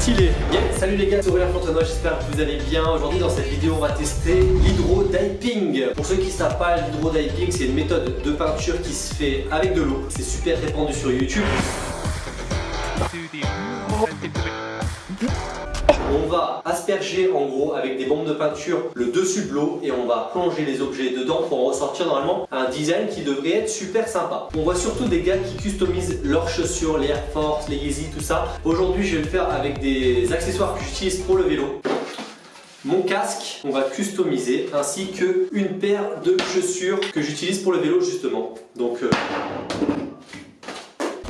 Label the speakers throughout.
Speaker 1: stylé. Salut les gars, c'est Aurélien Fontenoy, j'espère que vous allez bien. Aujourd'hui dans cette vidéo on va tester l'hydrodiping. Pour ceux qui ne savent pas, l'hydrodiping c'est une méthode de peinture qui se fait avec de l'eau. C'est super répandu sur YouTube. On va asperger en gros avec des bombes de peinture le dessus de l'eau et on va plonger les objets dedans pour ressortir normalement un design qui devrait être super sympa. On voit surtout des gars qui customisent leurs chaussures, les Air Force, les Yeezy, tout ça. Aujourd'hui je vais le faire avec des accessoires que j'utilise pour le vélo. Mon casque, on va customiser, ainsi que une paire de chaussures que j'utilise pour le vélo justement. Donc euh,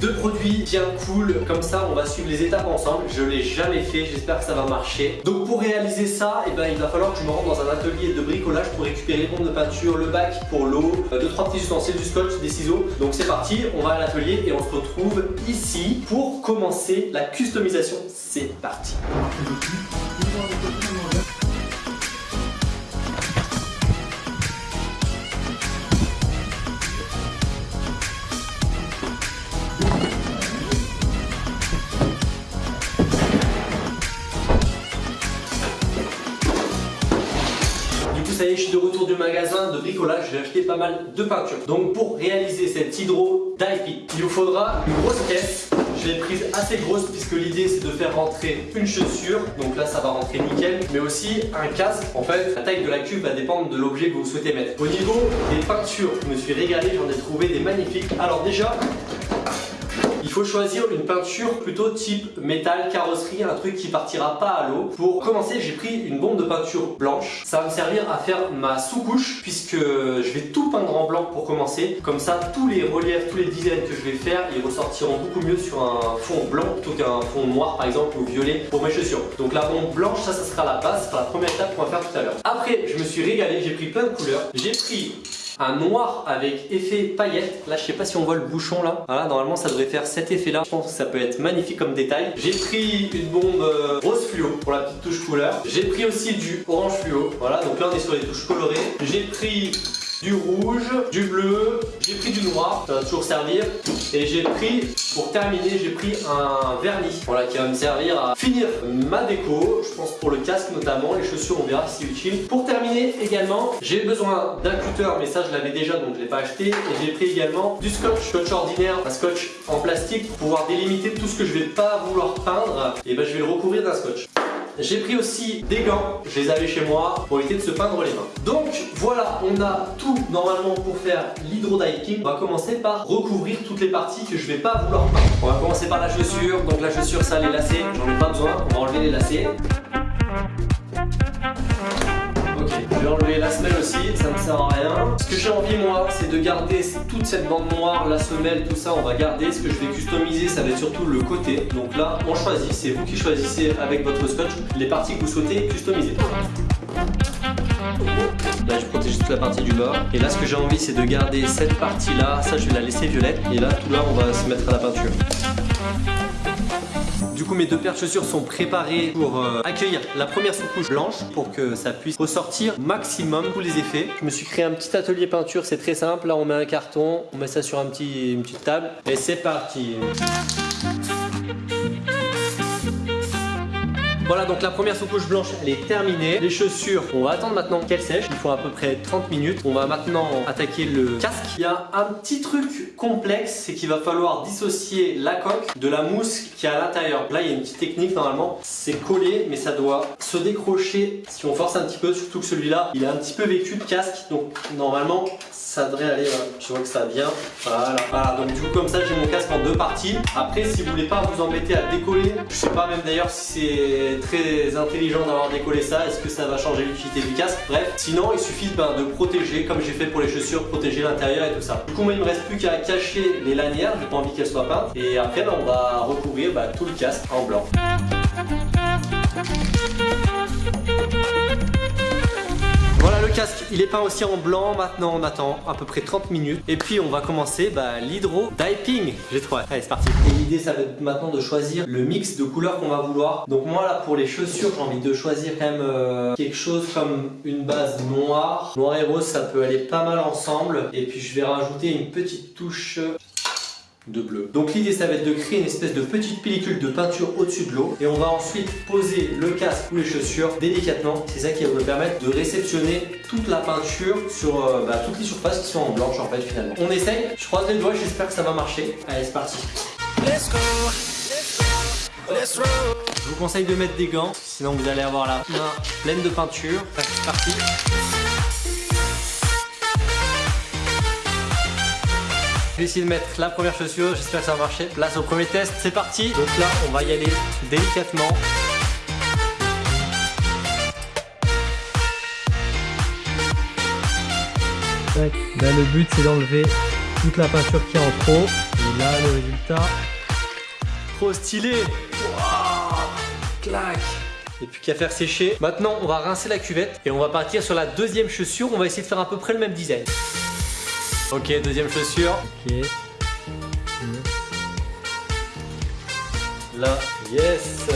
Speaker 1: deux produits bien cool, comme ça on va suivre les étapes ensemble. Je l'ai jamais fait, j'espère que ça va marcher. Donc pour réaliser ça, eh ben, il va falloir que je me rende dans un atelier de bricolage pour récupérer les bombes de peinture, le bac pour l'eau, euh, deux trois petits ustensiles, du scotch, des ciseaux. Donc c'est parti, on va à l'atelier et on se retrouve ici pour commencer la customisation. C'est parti de retour du magasin de bricolage, j'ai acheté pas mal de peinture. Donc pour réaliser cette hydro diping, il vous faudra une grosse caisse. Je l'ai prise assez grosse puisque l'idée c'est de faire rentrer une chaussure, donc là ça va rentrer nickel, mais aussi un casque. En fait, la taille de la cuve va dépendre de l'objet que vous souhaitez mettre. Au niveau des peintures, je me suis régalé, j'en ai trouvé des magnifiques. Alors déjà, il faut choisir une peinture plutôt type métal, carrosserie, un truc qui partira pas à l'eau. Pour commencer, j'ai pris une bombe de peinture blanche. Ça va me servir à faire ma sous-couche puisque je vais tout peindre en blanc pour commencer. Comme ça, tous les reliefs, tous les designs que je vais faire, ils ressortiront beaucoup mieux sur un fond blanc plutôt qu'un fond noir par exemple ou violet pour mes chaussures. Donc la bombe blanche, ça, ça sera la base, sera la première étape qu'on va faire tout à l'heure. Après, je me suis régalé, j'ai pris plein de couleurs. J'ai pris un noir avec effet paillette. Là, je sais pas si on voit le bouchon là. Voilà, normalement, ça devrait faire cet effet là. Je pense que ça peut être magnifique comme détail. J'ai pris une bombe euh, rose fluo pour la petite touche couleur. J'ai pris aussi du orange fluo. Voilà, donc là, on est sur les touches colorées. J'ai pris du rouge, du bleu, j'ai pris du noir, ça va toujours servir. Et j'ai pris, pour terminer, j'ai pris un vernis, voilà, qui va me servir à finir ma déco, je pense pour le casque notamment, les chaussures on verra si c'est utile. Pour terminer également, j'ai besoin d'un cutter, mais ça je l'avais déjà donc je l'ai pas acheté. Et j'ai pris également du scotch, scotch ordinaire, un scotch en plastique pour pouvoir délimiter tout ce que je vais pas vouloir peindre. Et ben je vais le recouvrir d'un scotch. J'ai pris aussi des gants, je les avais chez moi pour éviter de se peindre les mains. Donc voilà, on a tout normalement pour faire l'hydrodiping. On va commencer par recouvrir toutes les parties que je vais pas vouloir peindre. On va commencer par la chaussure, donc la chaussure ça les lacets, j'en ai pas besoin, on va enlever les lacets. Vais enlever la semelle aussi, ça ne sert à rien. Ce que j'ai envie moi, c'est de garder toute cette bande noire, la semelle, tout ça, on va garder. Ce que je vais customiser, ça va être surtout le côté. Donc là, on choisit, c'est vous qui choisissez avec votre scotch les parties que vous souhaitez customiser. Là je protège toute la partie du bas Et là ce que j'ai envie c'est de garder cette partie là Ça je vais la laisser violette Et là tout là on va se mettre à la peinture du coup mes deux paires de chaussures sont préparées pour euh, accueillir la première sous-couche blanche pour que ça puisse ressortir maximum tous les effets. Je me suis créé un petit atelier peinture, c'est très simple. Là on met un carton, on met ça sur une petite table et c'est parti. Voilà donc la première sous-couche blanche elle est terminée. Les chaussures on va attendre maintenant qu'elles sèchent. Il faut à peu près 30 minutes. On va maintenant attaquer le casque. Il y a un petit truc complexe C'est qu'il va falloir dissocier la coque de la mousse qui est à l'intérieur. Là il y a une petite technique normalement. C'est collé mais ça doit se décrocher Si on force un petit peu surtout que celui-là Il est un petit peu vécu de casque. Donc normalement ça devrait aller, je vois que ça vient, voilà, voilà, donc du coup comme ça j'ai mon casque en deux parties, après si vous voulez pas vous embêter à décoller, je sais pas même d'ailleurs si c'est très intelligent d'avoir décollé ça, est-ce que ça va changer l'utilité du casque, bref, sinon il suffit ben, de protéger, comme j'ai fait pour les chaussures, protéger l'intérieur et tout ça. Du coup moi il me reste plus qu'à cacher les lanières, j'ai pas envie qu'elles soient peintes, et après ben, on va recouvrir ben, tout le casque en blanc. Voilà le casque, il est peint aussi en blanc. Maintenant on attend à peu près 30 minutes. Et puis on va commencer bah, l'hydro diping. J'ai trop Allez c'est parti. Et l'idée ça va être maintenant de choisir le mix de couleurs qu'on va vouloir. Donc moi là pour les chaussures j'ai envie de choisir quand même euh, quelque chose comme une base noire. Noir et rose ça peut aller pas mal ensemble. Et puis je vais rajouter une petite touche de bleu. Donc l'idée ça va être de créer une espèce de petite pellicule de peinture au-dessus de l'eau et on va ensuite poser le casque ou les chaussures délicatement. C'est ça qui va me permettre de réceptionner toute la peinture sur euh, bah, toutes les surfaces qui sont en blanche en fait finalement. On essaye, je croise les doigts, j'espère que ça va marcher. Allez c'est parti. Let's go. Let's Je vous conseille de mettre des gants, sinon vous allez avoir la main pleine de peinture. C'est parti. Je vais essayer de mettre la première chaussure, j'espère que ça va marcher. Place au premier test, c'est parti. Donc là, on va y aller délicatement. Là, le but, c'est d'enlever toute la peinture qui est en trop. Et là, le résultat, trop stylé. clac. Et puis qu'à faire sécher. Maintenant, on va rincer la cuvette et on va partir sur la deuxième chaussure. On va essayer de faire à peu près le même design. Ok, deuxième chaussure. Ok. Là, yes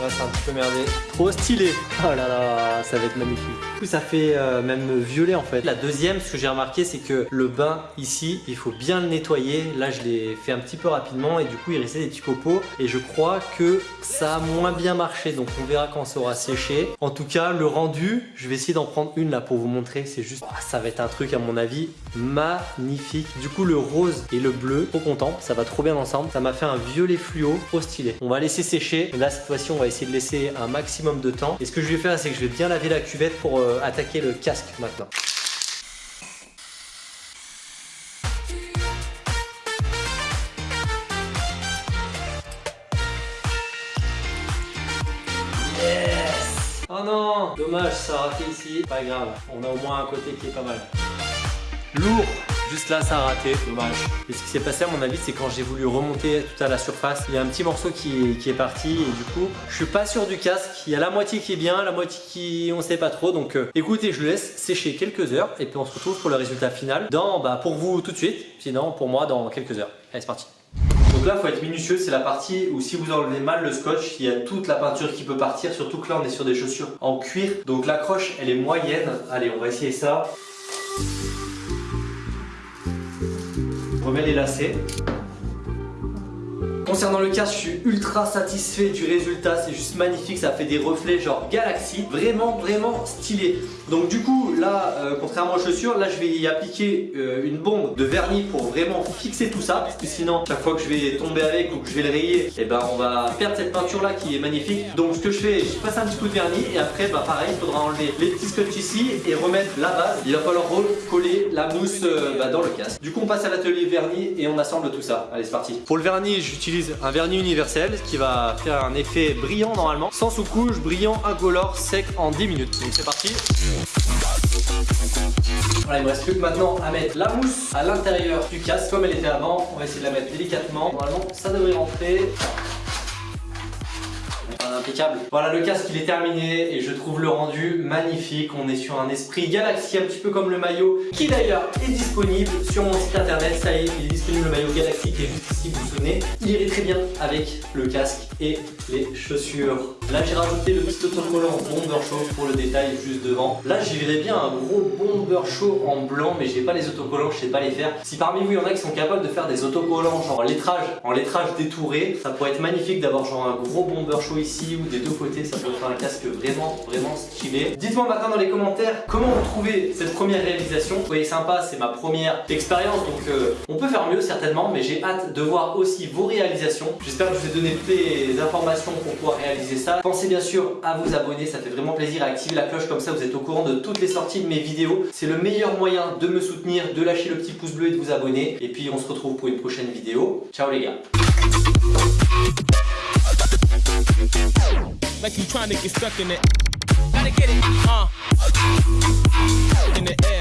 Speaker 1: Là, c'est un petit peu merdé. Trop stylé Oh là là, ça va être magnifique. Du coup, ça fait euh, même violet en fait. La deuxième, ce que j'ai remarqué, c'est que le bain ici, il faut bien le nettoyer. Là, je l'ai fait un petit peu rapidement et du coup, il restait des petits copeaux. Et je crois que ça a moins bien marché. Donc, on verra quand ça aura séché. En tout cas, le rendu, je vais essayer d'en prendre une là pour vous montrer. C'est juste, ah, ça va être un truc à mon avis magnifique. Du coup, le rose et le bleu, trop content. Ça va trop bien ensemble. Ça m'a fait un violet fluo, trop stylé. On va laisser sécher. Là, cette fois-ci, on va essayer de laisser un maximum de temps. Et ce que je vais faire, c'est que je vais bien laver la cuvette pour euh, attaquer le casque maintenant. Oh non Dommage, ça a raté ici. Pas grave, on a au moins un côté qui est pas mal. Lourd Juste là, ça a raté, dommage. Et ce qui s'est passé à mon avis, c'est quand j'ai voulu remonter tout à la surface, il y a un petit morceau qui, est parti et du coup, je suis pas sûr du casque. Il y a la moitié qui est bien, la moitié qui on sait pas trop. Donc euh, écoutez, je le laisse sécher quelques heures et puis on se retrouve pour le résultat final dans, bah, pour vous tout de suite, sinon pour moi dans quelques heures. Allez, c'est parti. Donc là, faut être minutieux, c'est la partie où si vous enlevez mal le scotch, il y a toute la peinture qui peut partir, surtout que là, on est sur des chaussures en cuir. Donc l'accroche, elle est moyenne. Allez, on va essayer ça. Remets les lacets. Concernant le casque, je suis ultra satisfait du résultat, c'est juste magnifique, ça fait des reflets genre galaxie, vraiment vraiment stylé. Donc du coup là, euh, contrairement aux chaussures, là je vais y appliquer euh, une bombe de vernis pour vraiment fixer tout ça, parce que sinon chaque fois que je vais tomber avec ou que je vais le rayer, et eh ben on va perdre cette peinture là qui est magnifique. Donc ce que je fais, je passe un petit coup de vernis et après bah pareil, il faudra enlever les petits scotch ici et remettre la base. Il va falloir recoller la mousse euh, bah, dans le casque. Du coup on passe à l'atelier vernis et on assemble tout ça. Allez c'est parti. Pour le vernis, j'utilise un vernis universel qui va faire un effet brillant normalement, sans sous-couche, brillant, incolore, sec en 10 minutes. Donc c'est parti. Voilà, il me reste plus que maintenant à mettre la mousse à l'intérieur du casque comme elle était avant. On va essayer de la mettre délicatement. Normalement, ça devrait rentrer impeccable. Voilà le casque il est terminé et je trouve le rendu magnifique. On est sur un esprit Galaxy un petit peu comme le maillot qui d'ailleurs est disponible sur mon site internet. Ça y est, il est disponible le maillot Galaxy qui est juste ici, vous vous souvenez. Il irait très bien avec le casque et les chaussures. Là j'ai rajouté le petit autocollant Bomber Show pour le détail juste devant. Là j'y verrais bien un gros Bomber Show en blanc mais j'ai pas les autocollants, je sais pas les faire. Si parmi vous il y en a qui sont capables de faire des autocollants genre en lettrage, en lettrage détouré, ça pourrait être magnifique d'avoir genre un gros Bomber Show ici ou des deux côtés, ça pourrait faire un casque vraiment vraiment stylé. Dites-moi maintenant dans les commentaires comment vous trouvez cette première réalisation. Vous voyez sympa, c'est ma première expérience donc euh, on peut faire mieux certainement mais j'ai hâte de voir aussi vos réalisations. J'espère que je vous ai donné toutes les informations pour pouvoir réaliser ça. Pensez bien sûr à vous abonner, ça fait vraiment plaisir à activer la cloche comme ça vous êtes au courant de toutes les sorties de mes vidéos. C'est le meilleur moyen de me soutenir, de lâcher le petit pouce bleu et de vous abonner. Et puis on se retrouve pour une prochaine vidéo. Ciao les gars Like you trying to get stuck in it. Gotta get it, uh. In the air.